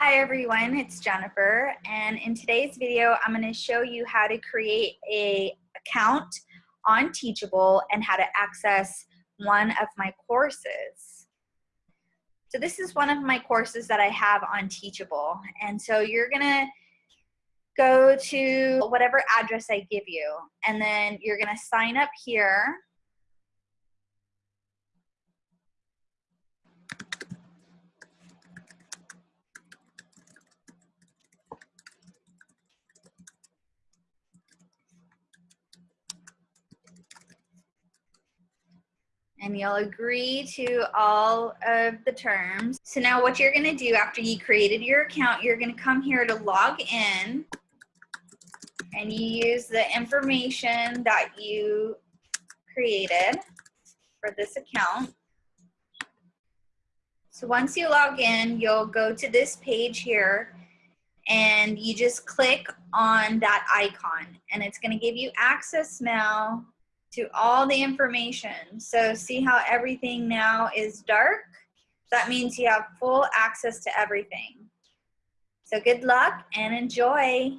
Hi everyone, it's Jennifer and in today's video I'm going to show you how to create a account on Teachable and how to access one of my courses. So this is one of my courses that I have on Teachable and so you're going to go to whatever address I give you and then you're going to sign up here and you'll agree to all of the terms. So now what you're gonna do after you created your account, you're gonna come here to log in and you use the information that you created for this account. So once you log in, you'll go to this page here and you just click on that icon and it's gonna give you access now to all the information. So see how everything now is dark? That means you have full access to everything. So good luck and enjoy.